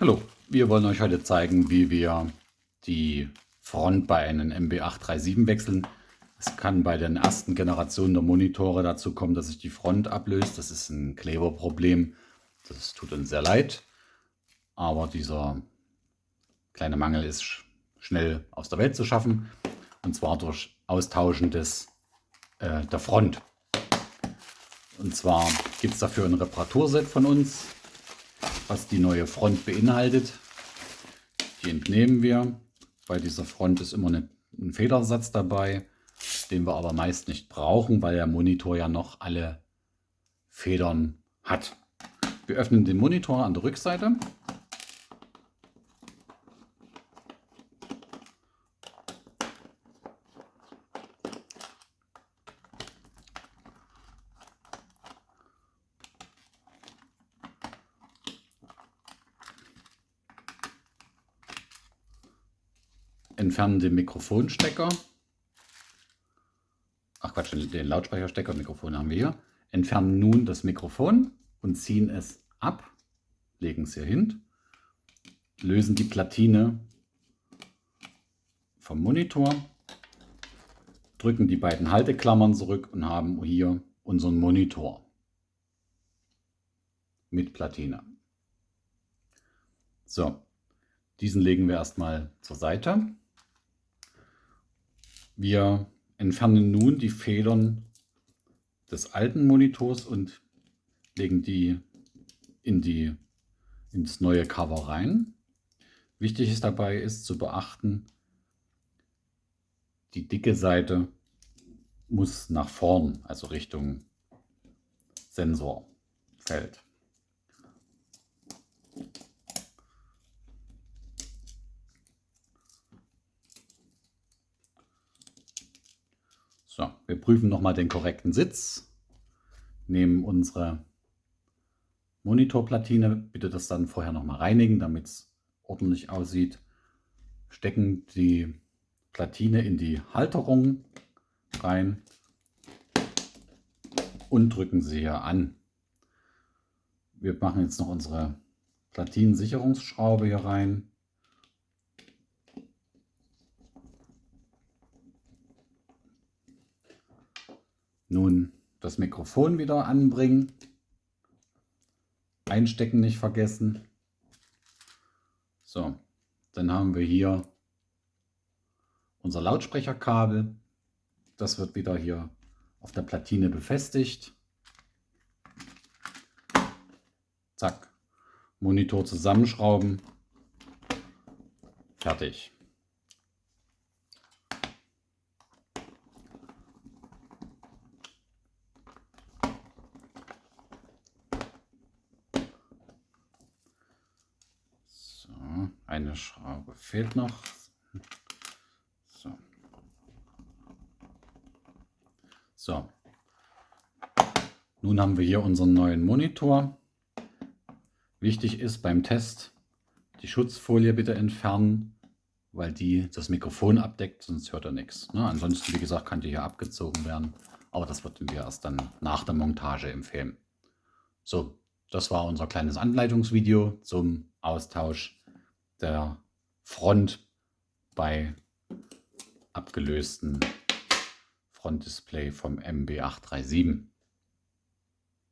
Hallo, wir wollen euch heute zeigen, wie wir die Front bei einem MB837 wechseln. Es kann bei den ersten Generationen der Monitore dazu kommen, dass sich die Front ablöst. Das ist ein Kleberproblem. Das tut uns sehr leid. Aber dieser kleine Mangel ist schnell aus der Welt zu schaffen. Und zwar durch Austauschen des, äh, der Front. Und zwar gibt es dafür ein Reparaturset von uns was die neue Front beinhaltet. Die entnehmen wir. Bei dieser Front ist immer eine, ein Federsatz dabei, den wir aber meist nicht brauchen, weil der Monitor ja noch alle Federn hat. Wir öffnen den Monitor an der Rückseite. Entfernen den Mikrofonstecker. Ach Quatsch, den Lautsprecherstecker, Mikrofon haben wir hier. Entfernen nun das Mikrofon und ziehen es ab, legen es hier hin, lösen die Platine vom Monitor, drücken die beiden Halteklammern zurück und haben hier unseren Monitor mit Platine. So, diesen legen wir erstmal zur Seite. Wir entfernen nun die Federn des alten Monitors und legen die in die ins neue Cover rein. Wichtig ist dabei ist zu beachten, die dicke Seite muss nach vorn, also Richtung Sensorfeld. So, wir prüfen nochmal den korrekten Sitz, nehmen unsere Monitorplatine, bitte das dann vorher nochmal reinigen, damit es ordentlich aussieht, stecken die Platine in die Halterung rein und drücken sie hier an. Wir machen jetzt noch unsere Platinensicherungsschraube hier rein. Nun das Mikrofon wieder anbringen. Einstecken nicht vergessen. So, dann haben wir hier unser Lautsprecherkabel. Das wird wieder hier auf der Platine befestigt. Zack. Monitor zusammenschrauben. Fertig. Eine Schraube fehlt noch. So. so. Nun haben wir hier unseren neuen Monitor. Wichtig ist beim Test die Schutzfolie bitte entfernen, weil die das Mikrofon abdeckt, sonst hört er nichts. Ne? Ansonsten, wie gesagt, kann die hier abgezogen werden, aber das würden wir erst dann nach der Montage empfehlen. So, das war unser kleines Anleitungsvideo zum Austausch der Front bei abgelösten Frontdisplay vom MB837.